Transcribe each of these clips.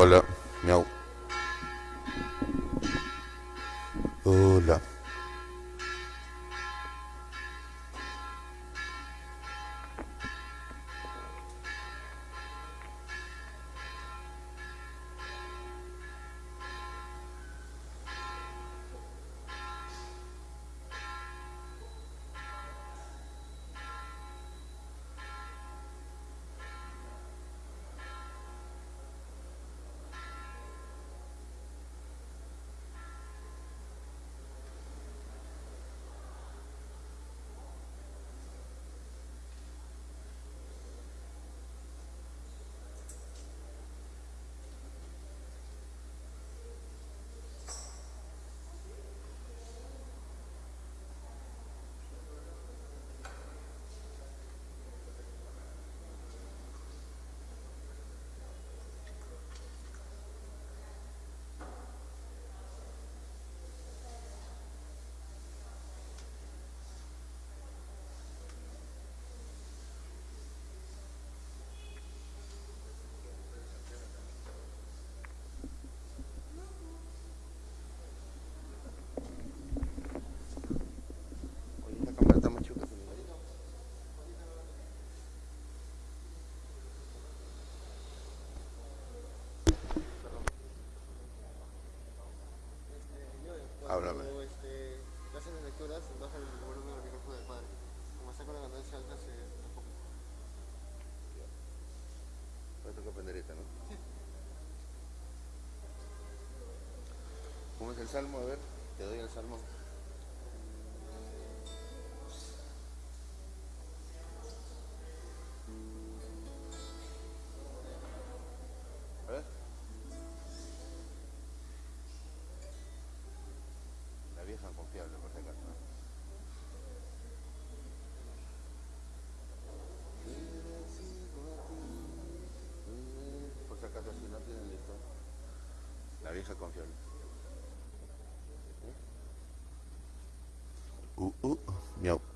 Hola, miau. Hola. Háblame. Cuando este, hacen las lecturas, baja el volumen del micrófono del padre. Como está con la ganancia alta, se enfoca. Voy a tocar pendereta, ¿no? ¿Cómo es el salmo? A ver, te doy el salmo. La vieja confiable. Uh, uh.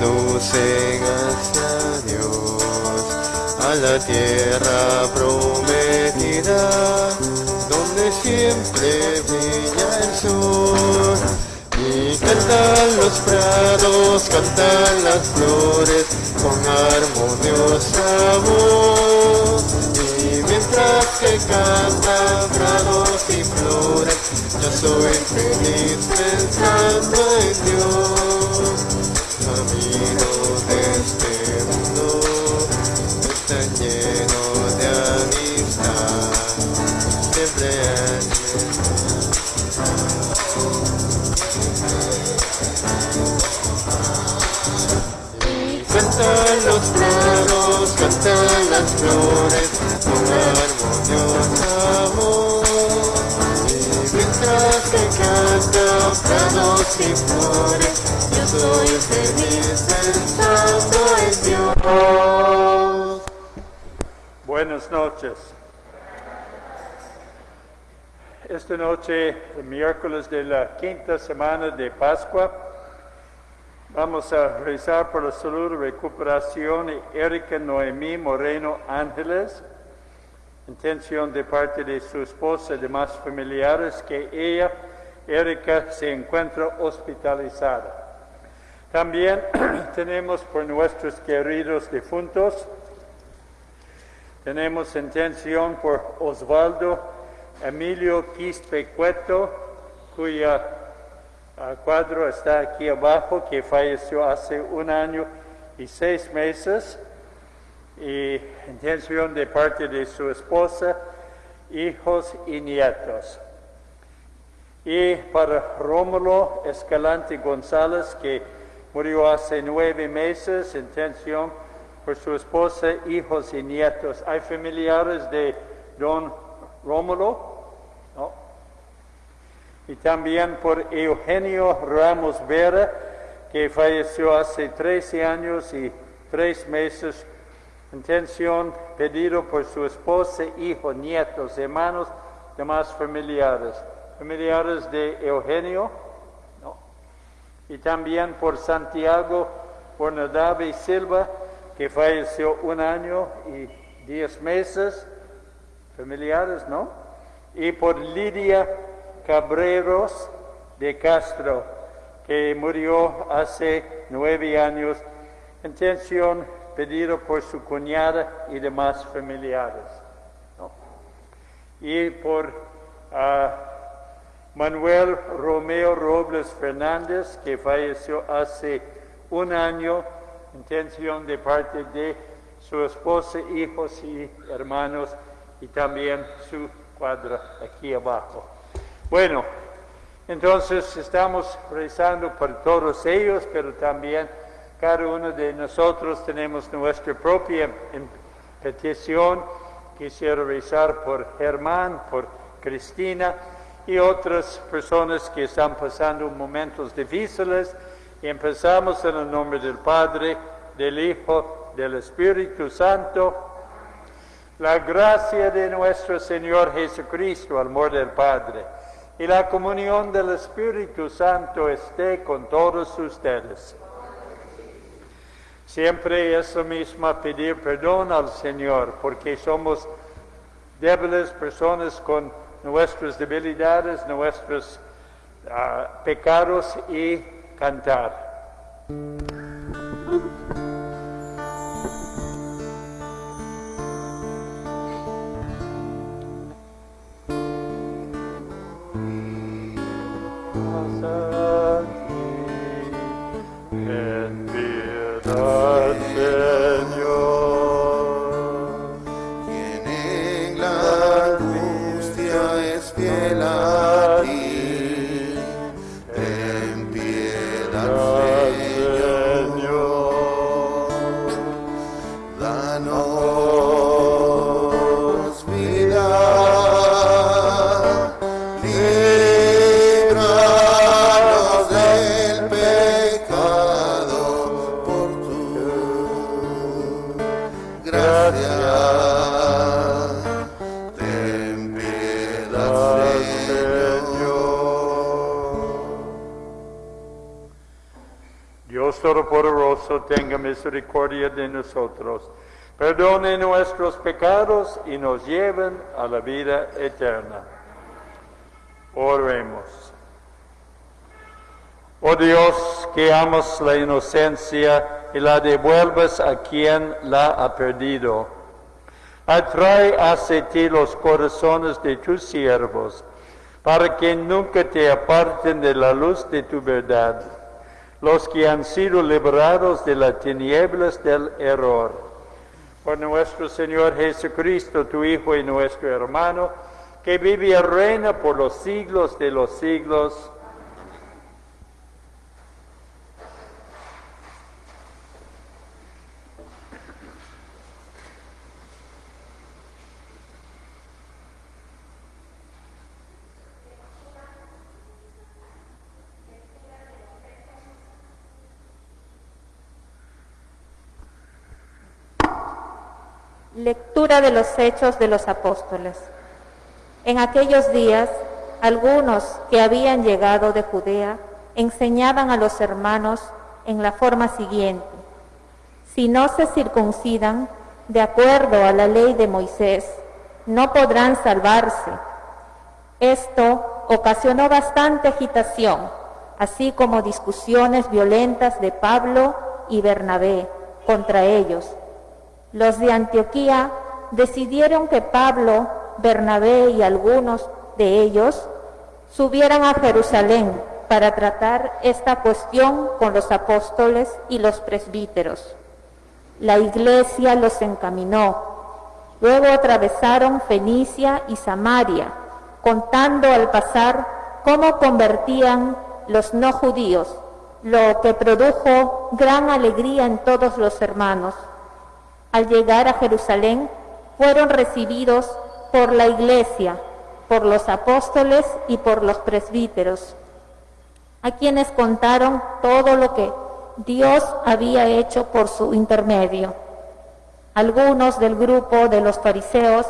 Conducen hacia Dios, a la tierra prometida, donde donde siempre brilla el sol. Y cantan los prados, cantan las flores con armoniosa voz. Y mientras que cantan prados y flores, yo soy feliz pensando en Dios. Camino de este mundo está lleno de amistad. Siempre hay Cantan los prados, cantan las flores con armoniosa voz. Y mientras que cantan prados y flores, Buenas noches. Esta noche, el miércoles de la quinta semana de Pascua, vamos a rezar por la salud y recuperación de Erika Noemí Moreno Ángeles, intención de parte de su esposa y demás familiares que ella, Erika, se encuentra hospitalizada. También tenemos por nuestros queridos difuntos, tenemos intención por Osvaldo Emilio Quispe Cueto, cuya ah, cuadro está aquí abajo, que falleció hace un año y seis meses, y intención de parte de su esposa, hijos y nietos. Y para Rómulo Escalante González, que murió hace nueve meses, intención por su esposa, hijos y nietos. Hay familiares de don Rómulo, ¿no? Y también por Eugenio Ramos Vera, que falleció hace 13 años y tres meses. Intención pedido por su esposa, hijos, nietos, hermanos, demás familiares. Familiares de Eugenio. Y también por Santiago Bornadabe Silva, que falleció un año y diez meses familiares, ¿no? Y por Lidia Cabreros de Castro, que murió hace nueve años. Intención pedido por su cuñada y demás familiares. ¿no? Y por ah, Manuel Romeo Robles Fernández, que falleció hace un año. Intención de parte de su esposa, hijos y hermanos y también su cuadra aquí abajo. Bueno, entonces estamos rezando por todos ellos, pero también cada uno de nosotros tenemos nuestra propia em- petición. Quisiera rezar por Germán, por Cristina y otras personas que están pasando momentos difíciles. Empezamos en el nombre del Padre, del Hijo, del Espíritu Santo. La gracia de nuestro Señor Jesucristo, amor del Padre, y la comunión del Espíritu Santo esté con todos ustedes. Siempre es lo mismo pedir perdón al Señor, porque somos débiles personas con nuestras debilidades, nuestros ah, pecados y cantar. Perdone nuestros pecados y nos lleven a la vida eterna. Oremos. Oh Dios, que amas la inocencia y la devuelves a quien la ha perdido. Atrae hacia ti los corazones de tus siervos, para que nunca te aparten de la luz de tu verdad, los que han sido librados de las tinieblas del error. Por nuestro Señor Jesucristo, tu Hijo y nuestro hermano, que vive y reina por los siglos de los siglos. Lectura de los Hechos de los Apóstoles. En aquellos días, algunos que habían llegado de Judea enseñaban a los hermanos en la forma siguiente. Si no se circuncidan de acuerdo a la ley de Moisés, no podrán salvarse. Esto ocasionó bastante agitación, así como discusiones violentas de Pablo y Bernabé contra ellos los de Antioquía decidieron que Pablo, Bernabé y algunos de ellos subieran a Jerusalén para tratar esta cuestión con los apóstoles y los presbíteros. La iglesia los encaminó. Luego atravesaron Fenicia y Samaria, contando al pasar cómo convertían los no judíos, lo que produjo gran alegría en todos los hermanos. Al llegar a Jerusalén, fueron recibidos por la iglesia, por los apóstoles y por los presbíteros, a quienes contaron todo lo que Dios había hecho por su intermedio. Algunos del grupo de los fariseos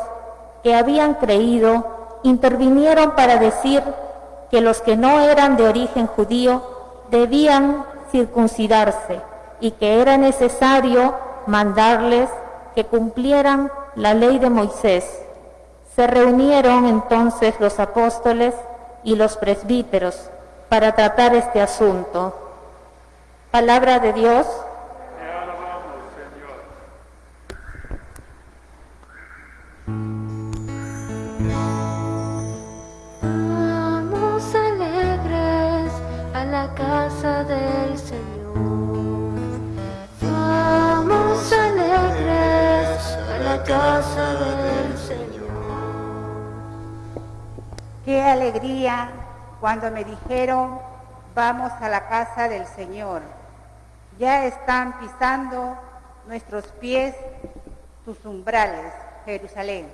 que habían creído intervinieron para decir que los que no eran de origen judío debían circuncidarse y que era necesario mandarles que cumplieran la ley de Moisés. Se reunieron entonces los apóstoles y los presbíteros para tratar este asunto. Palabra de Dios. Casa del Señor. Qué alegría cuando me dijeron, vamos a la casa del Señor. Ya están pisando nuestros pies tus umbrales, Jerusalén.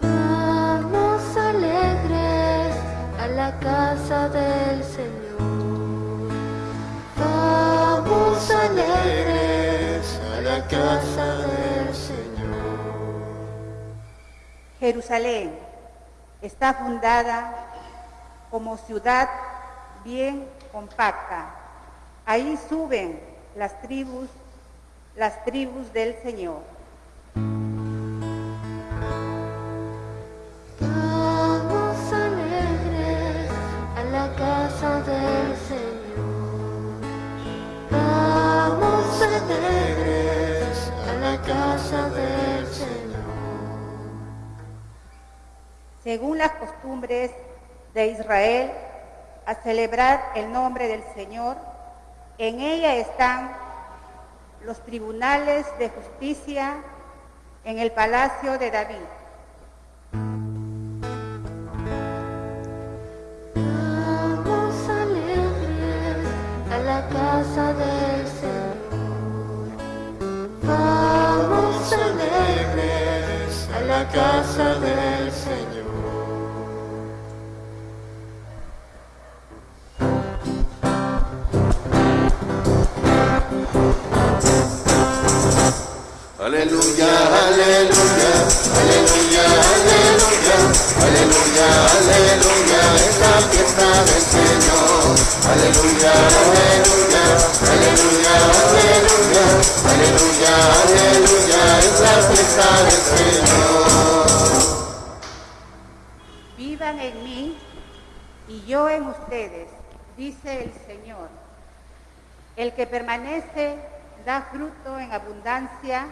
Vamos alegres a la casa del Señor. Vamos alegres casa del Señor. Jerusalén está fundada como ciudad bien compacta. Ahí suben las tribus, las tribus del Señor. Israel, a celebrar el nombre del Señor, en ella están los tribunales de justicia en el palacio de David. Vamos alegres a la casa del Señor. la casa del Aleluya, aleluya, aleluya, aleluya, aleluya, aleluya, es la fiesta del Señor. Aleluya, aleluya, aleluya, aleluya, aleluya, aleluya, es la fiesta del Señor. Permanezcan en mí y yo en ustedes, dice el Señor. El que permanece da fruto en abundancia.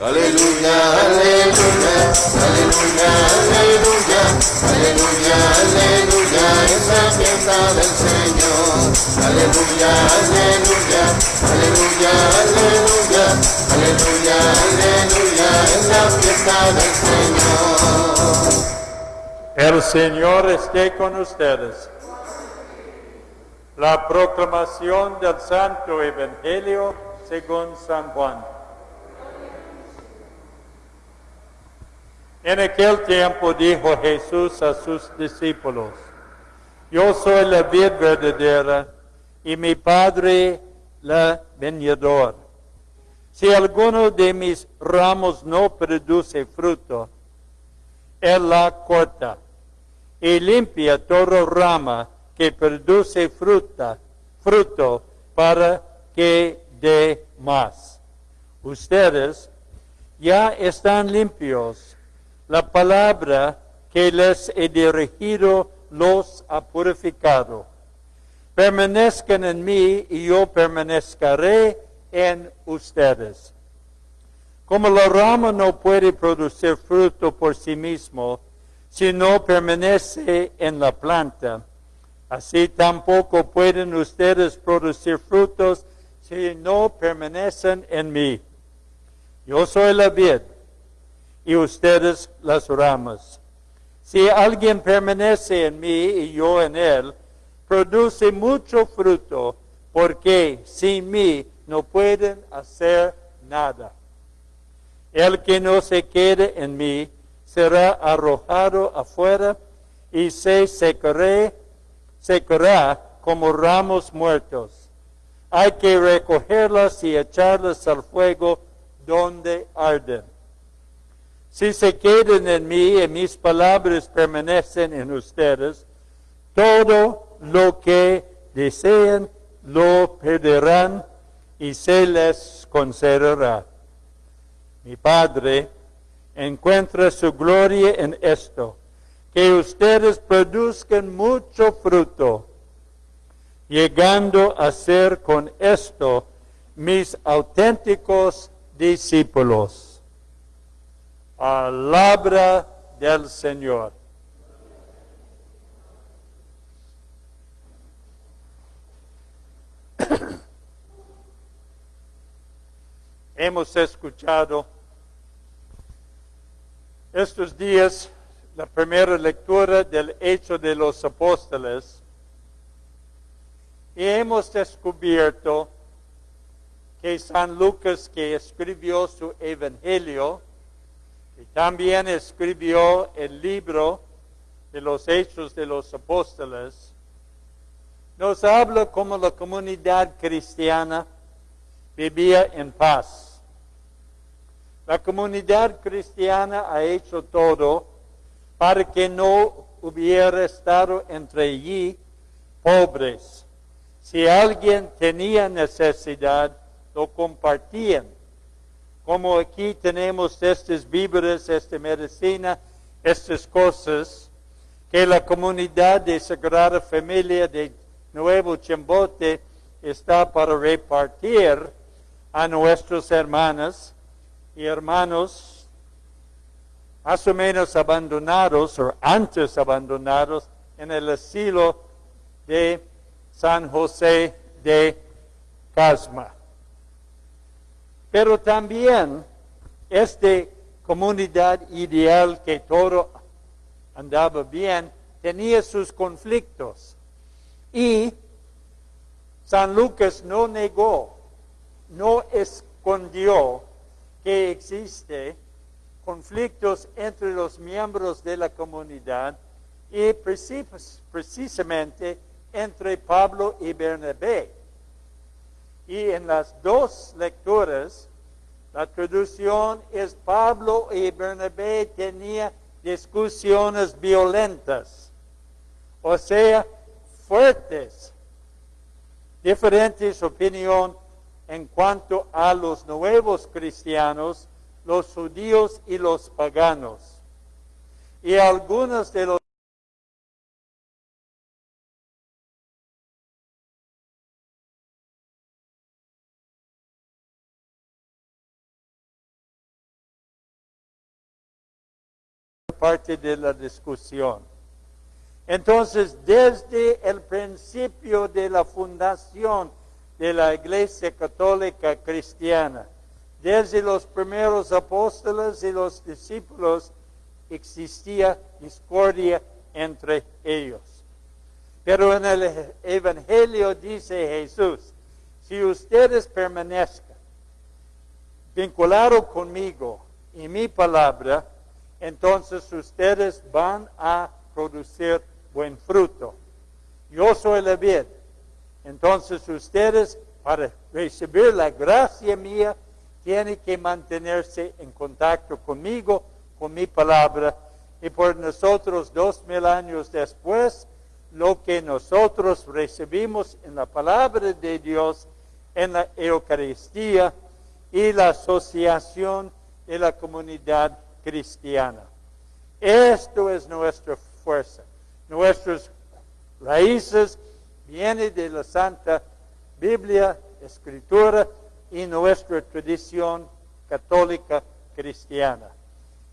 Aleluya, aleluya, aleluya, aleluya, aleluya, aleluya, es la fiesta del Señor. Aleluya, aleluya, aleluya, aleluya, aleluya, aleluya, es la fiesta del Señor. El Señor esté con ustedes. La proclamación del Santo Evangelio según San Juan. En aquel tiempo dijo Jesús a sus discípulos, Yo soy la vid verdadera y mi Padre la viñador. Si alguno de mis ramos no produce fruto, Él la corta y limpia toda rama que produce fruta, fruto para que dé más. Ustedes ya están limpios la palabra que les he dirigido los ha purificado. Permanezcan en mí y yo permanezcaré en ustedes. Como la rama no puede producir fruto por sí mismo si no permanece en la planta, así tampoco pueden ustedes producir frutos si no permanecen en mí. Yo soy la vid y ustedes las ramas. Si alguien permanece en mí y yo en él, produce mucho fruto, porque sin mí no pueden hacer nada. El que no se quede en mí será arrojado afuera y se secará, secará como ramos muertos. Hay que recogerlas y echarlas al fuego donde arden. Si se quedan en mí y mis palabras permanecen en ustedes, todo lo que deseen lo pedirán y se les concederá. Mi Padre encuentra su gloria en esto, que ustedes produzcan mucho fruto, llegando a ser con esto mis auténticos discípulos. Palabra del Señor. Hemos escuchado estos días la primera lectura del Hecho de los Apóstoles y hemos descubierto que San Lucas, que escribió su Evangelio, y también escribió el libro de los Hechos de los Apóstoles, nos habla como la comunidad cristiana vivía en paz. La comunidad cristiana ha hecho todo para que no hubiera estado entre allí pobres. Si alguien tenía necesidad, lo compartían como aquí tenemos estas víveres, esta medicina, estas cosas, que la comunidad de Sagrada Familia de Nuevo Chimbote está para repartir a nuestros hermanas y hermanos más o menos abandonados o antes abandonados en el asilo de San José de Casma. Pero también esta comunidad ideal que todo andaba bien tenía sus conflictos. Y San Lucas no negó, no escondió que existe conflictos entre los miembros de la comunidad y precisamente entre Pablo y Bernabé. Y en las dos lecturas, la traducción es Pablo y Bernabé tenían discusiones violentas, o sea, fuertes, diferentes opiniones en cuanto a los nuevos cristianos los judíos y los paganos. Y algunos de los parte de la discusión. Entonces, desde el principio de la fundación de la Iglesia Católica Cristiana, desde los primeros apóstoles y los discípulos, existía discordia entre ellos. Pero en el Evangelio dice Jesús, si ustedes permanezcan vinculados conmigo y mi palabra, entonces ustedes van a producir buen fruto. Yo soy la vid. Entonces ustedes, para recibir la gracia mía, tienen que mantenerse en contacto conmigo, con mi palabra. Y por nosotros, dos mil años después, lo que nosotros recibimos en la palabra de Dios, en la Eucaristía y la asociación de la comunidad cristiana. Esto es nuestra fuerza. Nuestras raíces vienen de la Santa Biblia, Escritura y nuestra tradición católica cristiana.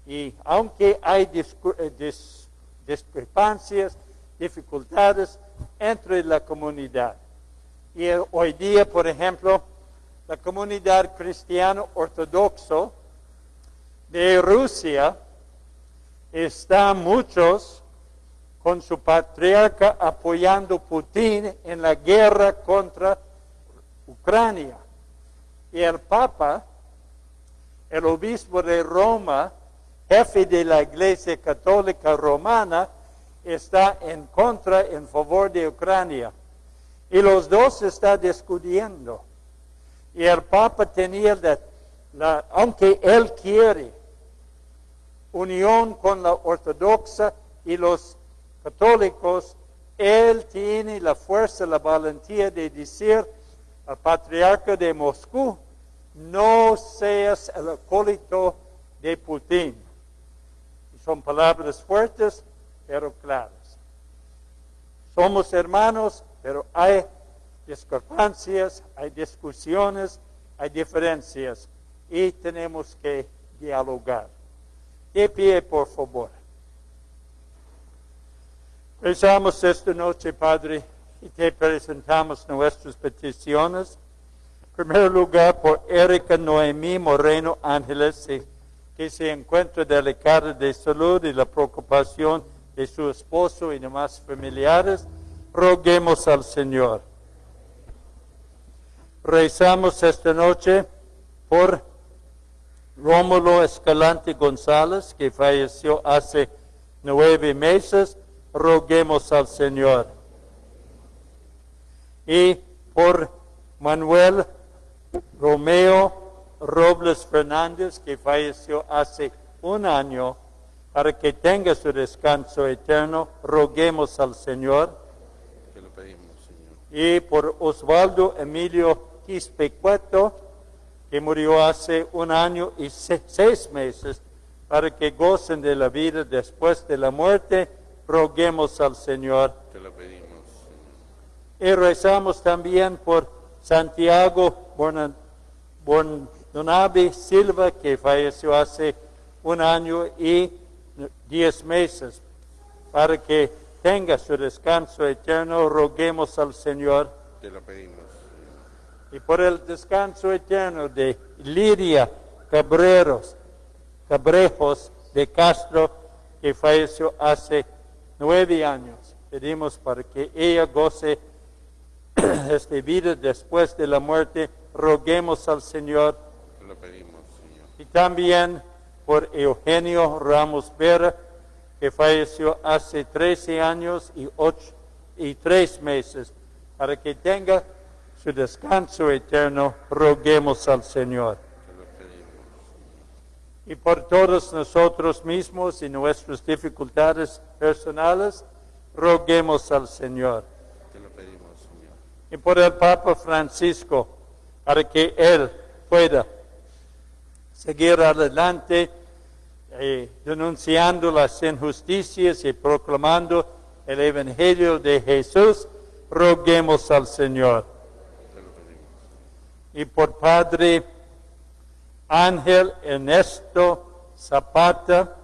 Y aunque hay eh, discrepancias, dificultades entre la comunidad, y hoy día, por ejemplo, la comunidad cristiana ortodoxo de Rusia está muchos con su patriarca apoyando a Putin en la guerra contra Ucrania. Y el Papa, el obispo de Roma, jefe de la Iglesia Católica Romana, está en contra, en favor de Ucrania. Y los dos están discutiendo. Y el Papa tenía, la, aunque él quiere, unión con la ortodoxa y los católicos, él tiene la fuerza, la valentía de decir al patriarca de Moscú, no seas el acólito de Putin. Son palabras fuertes, pero claras. Somos hermanos, pero hay discrepancias, hay discusiones, hay diferencias y tenemos que dialogar. De pie, por favor. Rezamos esta noche, Padre, y te presentamos nuestras peticiones. En primer lugar, por Erika Noemí Moreno Ángeles, que se encuentra delicada de salud y la preocupación de su esposo y demás familiares, roguemos al Señor. Rezamos esta noche por Rómulo Escalante González, que falleció hace nueve meses, roguemos al Señor. Y por Manuel Romeo Robles Fernández, que falleció hace un año, para que tenga su descanso eterno, roguemos al Señor. Te lo pedimos, Señor. Y por Osvaldo Emilio Quispecueto, que murió hace un año y seis meses, para que gocen de la vida después de la muerte, roguemos al Señor. Te lo pedimos. Y rezamos también por Santiago Bordonavi Silva, que falleció hace un año y diez meses, para que tenga su descanso eterno, roguemos al Señor. Te lo pedimos y por el descanso eterno de Lidia Cabreros, Cabrejos de Castro, que falleció hace nueve años. Pedimos para que ella goce esta vida después de la muerte. Roguemos al Señor. Lo pedimos, Señor. Y también por Eugenio Ramos Vera, que falleció hace 13 años y, ocho, y tres meses, para que tenga su descanso eterno, roguemos al Señor. Y por todos nosotros mismos y nuestras dificultades personales, roguemos al Señor. Te lo pedimos, Señor. Y por el Papa Francisco, para que Él pueda seguir adelante, eh, denunciando las injusticias y proclamando el Evangelio de Jesús, roguemos al Señor. Y por Padre Ángel Ernesto Zapata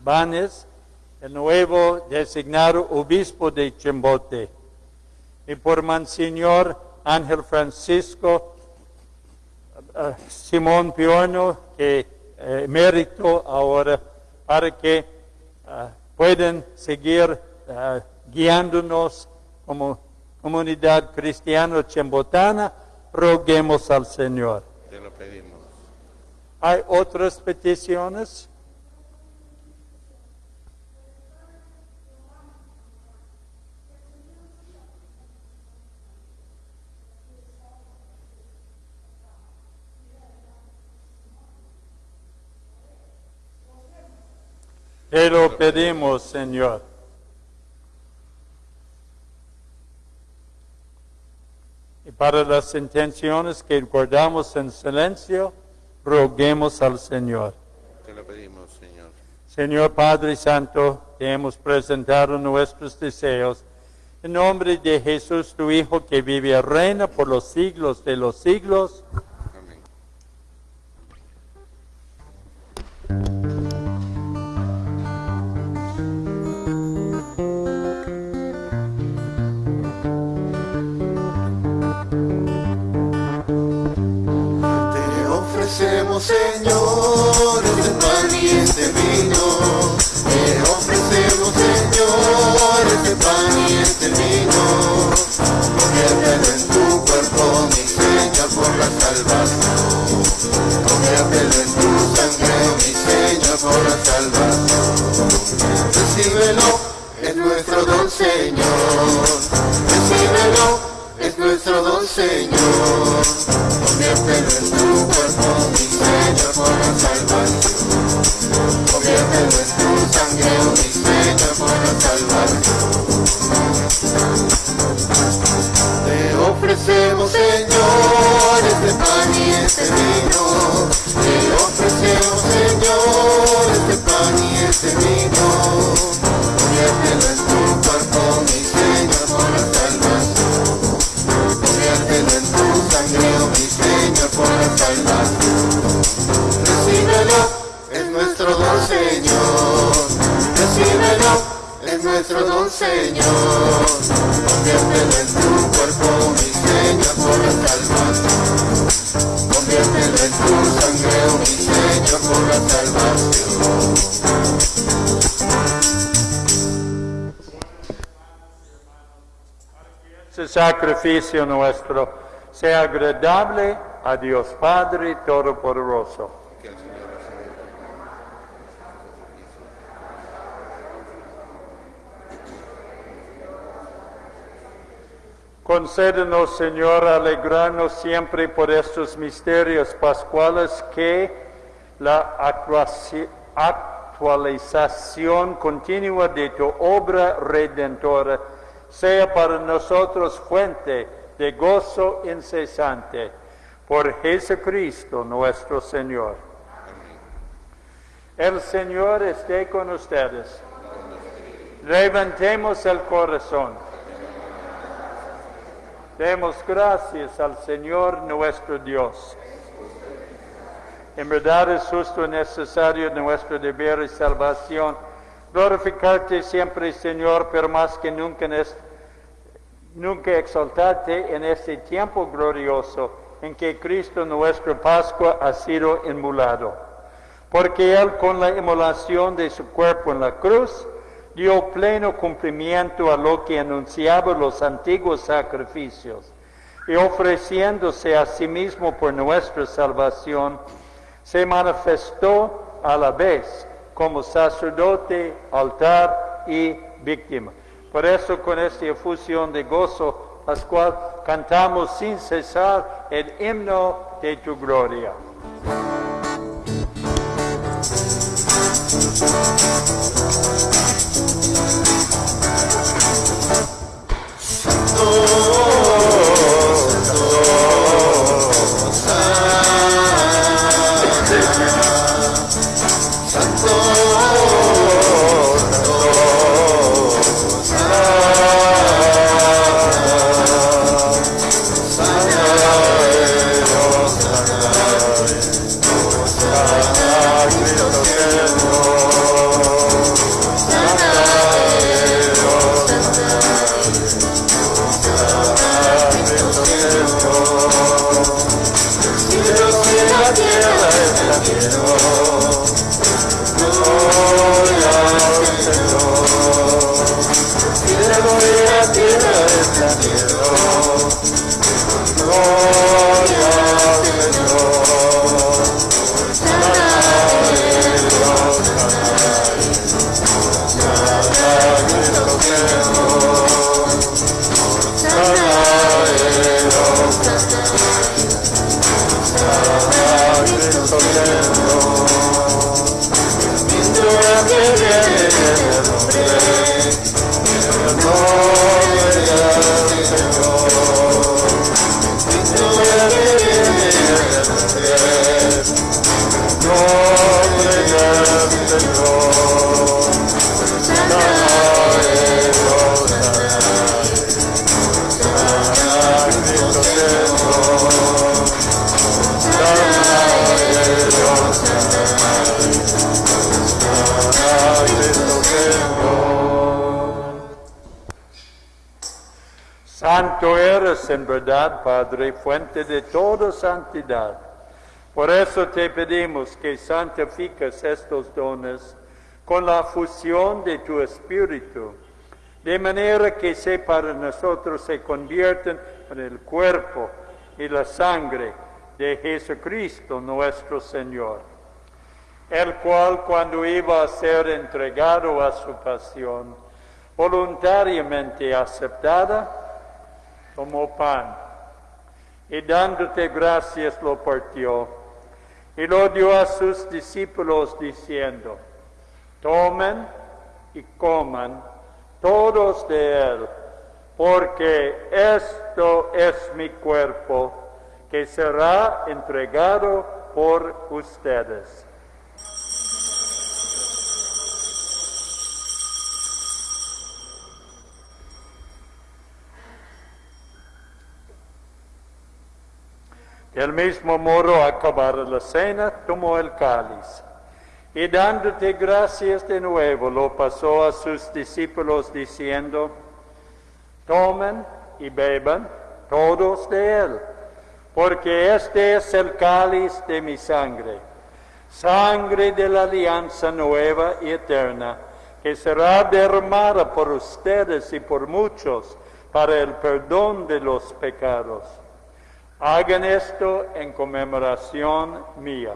Banes, el nuevo designado obispo de Chimbote. Y por Monseñor Ángel Francisco eh, Simón Piorno, que eh, mérito ahora, para que eh, puedan seguir guiándonos como comunidad cristiana chembotana, roguemos al Señor. Te lo pedimos. ¿Hay otras peticiones? Te lo pedimos, Señor. Y para las intenciones que guardamos en silencio, roguemos al Señor. Te lo pedimos, Señor. Señor Padre Santo, te hemos presentado nuestros deseos. En nombre de Jesús, tu Hijo, que vive y reina por los siglos de los siglos. Por la salvación. Conviértelo en tu sangre, mi Señor, por la salvación. Recíbelo, es nuestro don, Señor. Recíbelo, es nuestro don, Señor. Conviértelo en tu cuerpo, mi Señor, por la salvación. Conviértelo en tu sangre, mi Señor, por la salvación. Te ofrecemos, Señor, este vino. Te ofrecemos, Señor, este pan y este vino. Conviértelo en tu cuerpo, mi Señor, por la salvación. Conviértelo en tu sangre, oh mi Señor, por la salvación. Recíbelo, es nuestro don, Señor. Recíbelo, es nuestro don, Señor. Conviértelo en tu cuerpo, mi Señor, por la salvación. Conviértelo en tu sangre, oh mi Señor, por la salvación. Este sacrificio nuestro sea agradable a Dios Padre Todopoderoso. Que el Señor reciba Concédenos, Señor, alegrarnos siempre por estos misterios pascuales que la actualización continua de tu obra redentora sea para nosotros fuente de gozo incesante. Por Jesucristo nuestro Señor. El Señor esté con ustedes. Levantemos el corazón. Demos gracias al Señor nuestro Dios. En verdad es justo y necesario nuestro deber y salvación glorificarte siempre, Señor, pero más que nunca, en este- nunca exaltarte en este tiempo glorioso en que Cristo nuestra Pascua ha sido inmolado. Porque Él con la inmolación de su cuerpo en la cruz dio pleno cumplimiento a lo que anunciaban los antiguos sacrificios y ofreciéndose a sí mismo por nuestra salvación, se manifestó a la vez como sacerdote, altar y víctima. Por eso con esta efusión de gozo pascual cantamos sin cesar el himno de tu gloria. Eres en verdad, Padre, fuente de toda santidad. Por eso te pedimos que santifiques estos dones con la fusión de tu Espíritu, de manera que se para nosotros se convierten en el cuerpo y la sangre de Jesucristo nuestro Señor, el cual cuando iba a ser entregado a su pasión, voluntariamente aceptada, tomó pan y dándote gracias lo partió y lo dio a sus discípulos diciendo, tomen y coman todos de él, porque esto es mi cuerpo que será entregado por ustedes. Del mismo modo, acabada la cena, tomó el cáliz y dándote gracias de nuevo, lo pasó a sus discípulos diciendo, tomen y beban todos de él, porque este es el cáliz de mi sangre, sangre de la alianza nueva y eterna, que será derramada por ustedes y por muchos para el perdón de los pecados. Hagan esto en conmemoración mía.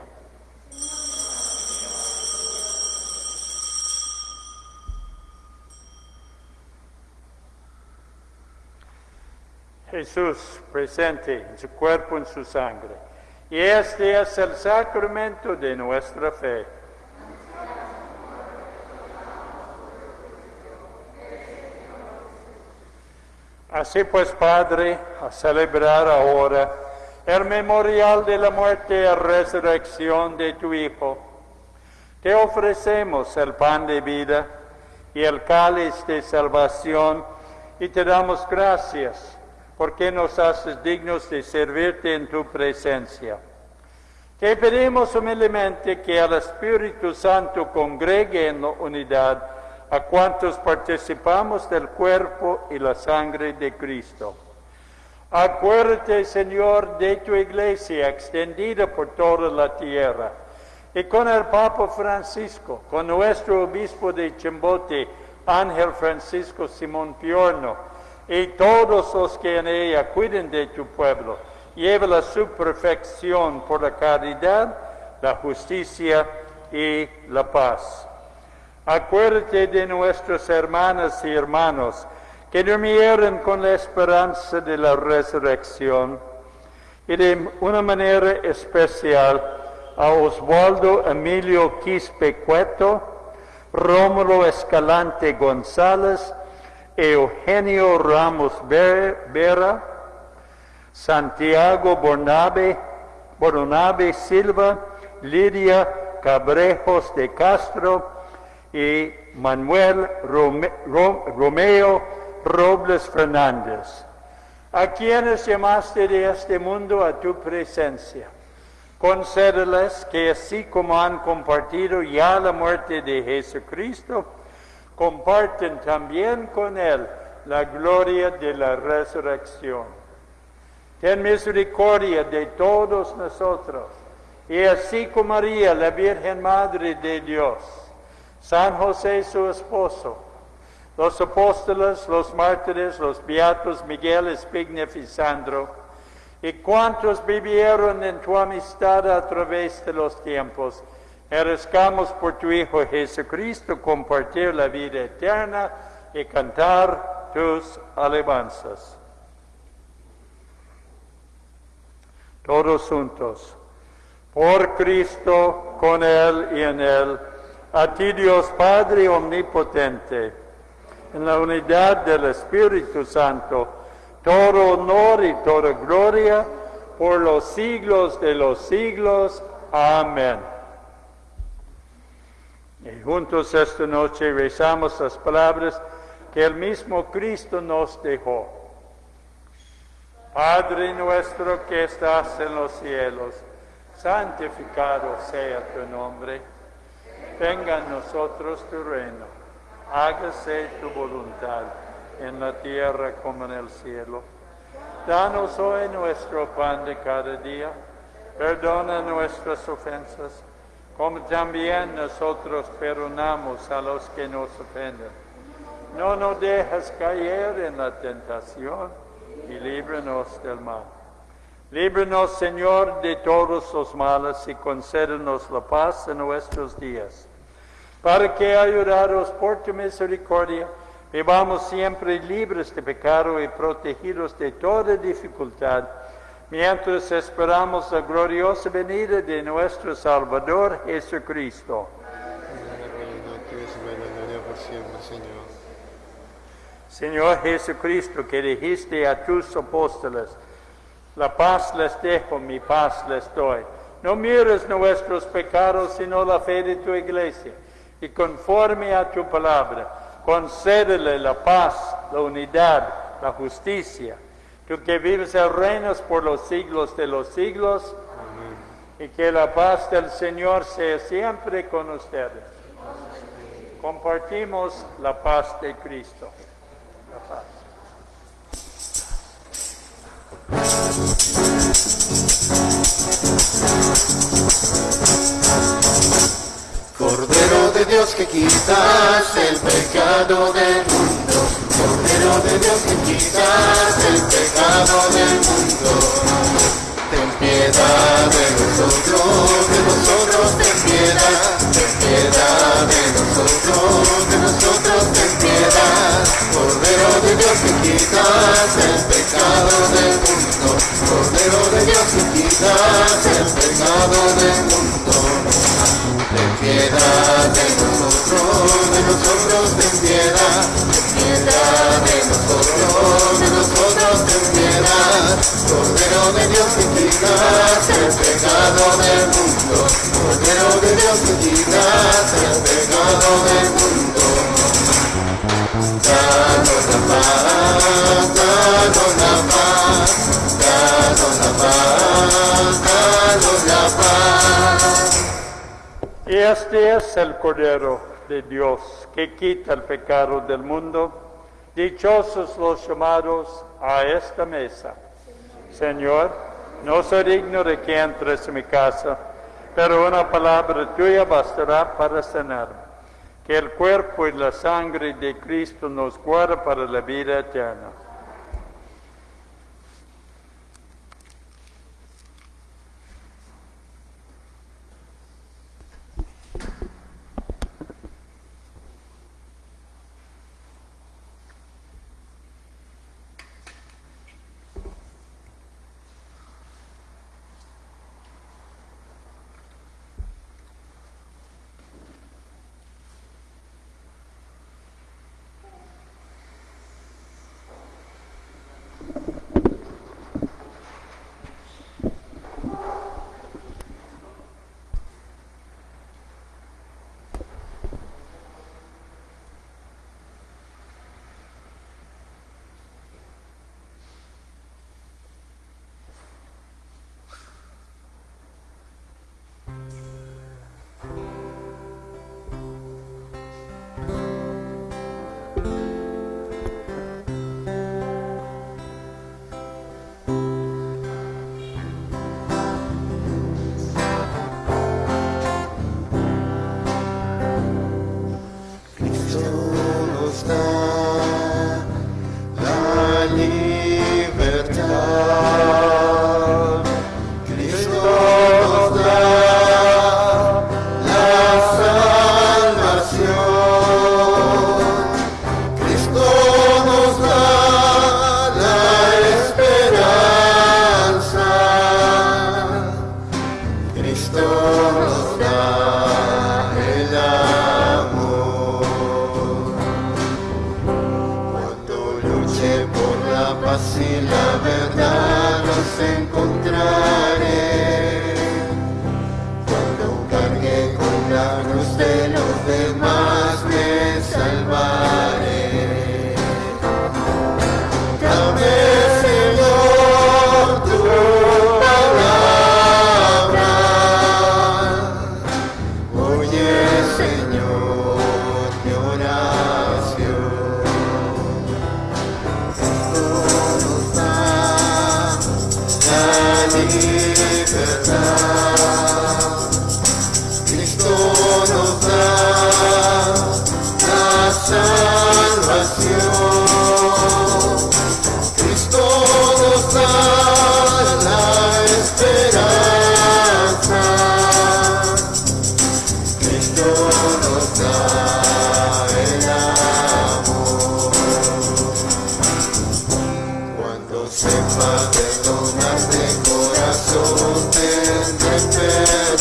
Jesús presente en su cuerpo, en su sangre. Y este es el sacramento de nuestra fe. Así pues, Padre, a celebrar ahora el memorial de la muerte y resurrección de tu Hijo, te ofrecemos el pan de vida y el cáliz de salvación y te damos gracias porque nos haces dignos de servirte en tu presencia. Te pedimos humildemente que al Espíritu Santo congregue en la unidad a cuantos participamos del cuerpo y la sangre de Cristo. Acuérdate, Señor, de tu iglesia extendida por toda la tierra, y con el Papa Francisco, con nuestro obispo de Chimbote, Ángel Francisco Simón Piorno, y todos los que en ella cuiden de tu pueblo, lleva su perfección por la caridad, la justicia y la paz. Acuérdate de nuestras hermanas y hermanos que durmieron con la esperanza de la resurrección. Y de una manera especial a Osvaldo Emilio Quispe Cueto, Rómulo Escalante González, Eugenio Ramos Vera, Santiago Bornabe, Bornabe Silva, Lidia Cabrejos de Castro, y Manuel Romeo Robles Fernández, a quienes llamaste de este mundo a tu presencia. Concédeles que así como han compartido ya la muerte de Jesucristo, comparten también con Él la gloria de la resurrección. Ten misericordia de todos nosotros, y así como María, la Virgen Madre de Dios, San José su esposo, los apóstoles, los mártires, los beatos Miguel, Espignev y Sandro, y cuantos vivieron en tu amistad a través de los tiempos, merezcamos por tu Hijo Jesucristo compartir la vida eterna y cantar tus alabanzas. Todos juntos, por Cristo, con Él y en Él, a ti Dios Padre Omnipotente, en la unidad del Espíritu Santo, todo honor y toda gloria por los siglos de los siglos. Amén. Y juntos esta noche rezamos las palabras que el mismo Cristo nos dejó. Padre nuestro que estás en los cielos, santificado sea tu nombre venga a nosotros tu reino, hágase tu voluntad en la tierra como en el cielo. Danos hoy nuestro pan de cada día. Perdona nuestras ofensas, como también nosotros perdonamos a los que nos ofenden. No nos dejes caer en la tentación y líbranos del mal. Líbranos, Señor, de todos los males y concédenos la paz en nuestros días, para que, ayudados por tu misericordia, vivamos siempre libres de pecado y protegidos de toda dificultad, mientras esperamos la gloriosa venida de nuestro Salvador Jesucristo. Señor Jesucristo, que dijiste a tus apóstoles, la paz les dejo, mi paz les doy. No mires nuestros pecados, sino la fe de tu iglesia. Y conforme a tu palabra, concédele la paz, la unidad, la justicia. Tú que vives y reinas por los siglos de los siglos, y que la paz del Señor sea siempre con ustedes. Compartimos la paz de Cristo. Cordero de Dios que quitas el pecado del mundo. Cordero de Dios que quitas el pecado del mundo. Ten piedad de nosotros, de nosotros ten piedad. Ten piedad de nosotros, de nosotros. Que quitas el pecado del mundo. Cordero de Dios que quitas el pecado del mundo. Ten piedad de nosotros, de nosotros ten piedad, ten piedad de nosotros, de nosotros ten piedad. Cordero de Dios que quitas el pecado del mundo, Cordero de este es el Cordero de Dios que quita el pecado del mundo. Dichosos los llamados a esta mesa. Señor, no soy digno de que entres en mi casa, pero una palabra tuya bastará para sanarme. Que el cuerpo y la sangre de Cristo nos guarde para la vida eterna. Sepa perdonar de corazón tendré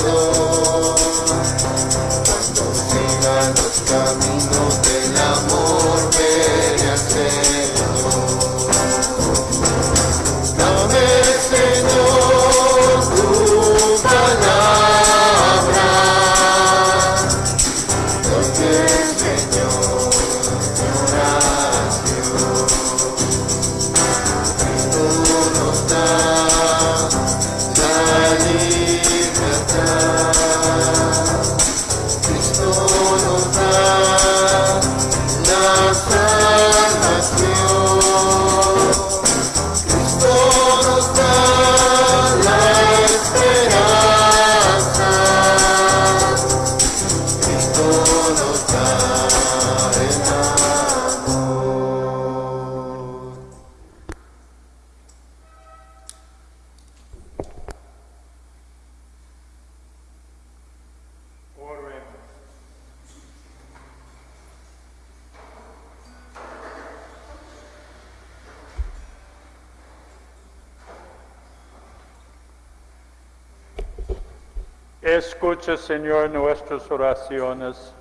oraciones,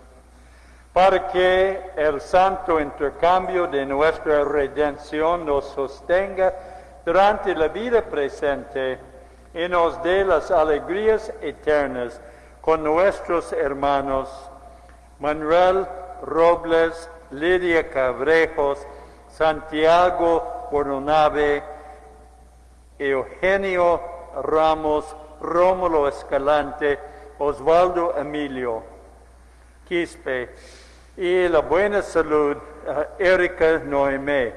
para que el santo intercambio de nuestra redención nos sostenga durante la vida presente y nos dé las alegrías eternas con nuestros hermanos Manuel Robles, Lidia Cabrejos, Santiago Bornave, Eugenio Ramos, Rómulo Escalante, Osvaldo Emilio Quispe y la buena salud a Erika Noemé,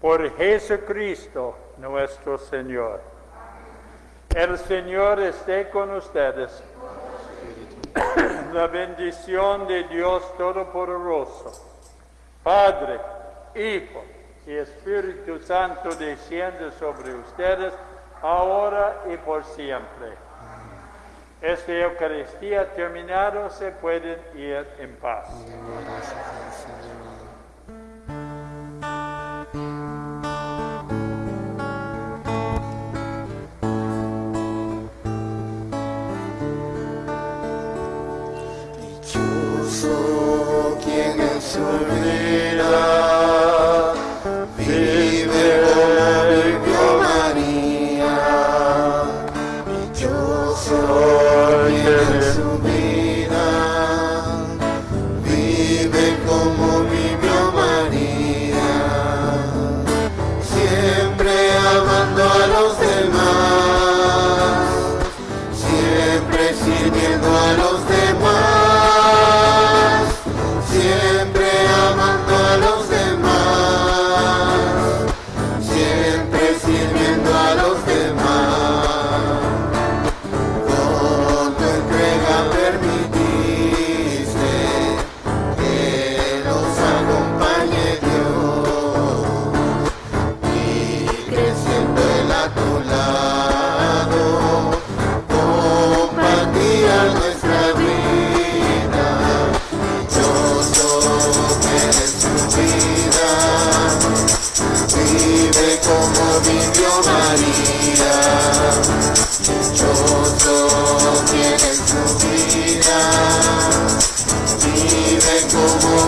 por Jesucristo nuestro Señor. El Señor esté con ustedes. La bendición de Dios Todopoderoso, Padre, Hijo y Espíritu Santo desciende sobre ustedes ahora y por siempre. Esta Eucaristía terminada se pueden ir en paz.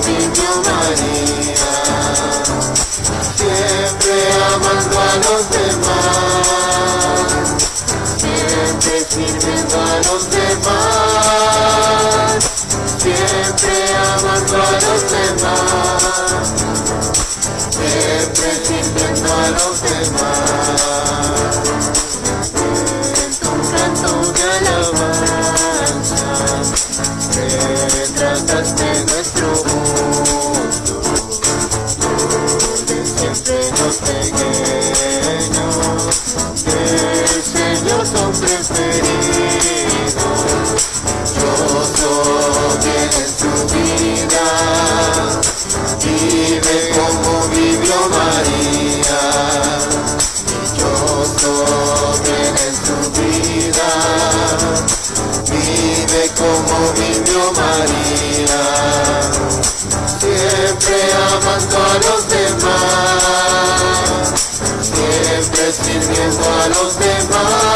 Vivió María. Siempre amando a los demás siempre sirviendo a los demás, siempre amando a los demás, siempre sirviendo a los demás. hombres pequeños, pequeños hombres queridos, yo soy en su vida y ve cómo vivió María. Yo soy en su vida, vive como vivió María, siempre amando a los demás. Sirviendo a los demás,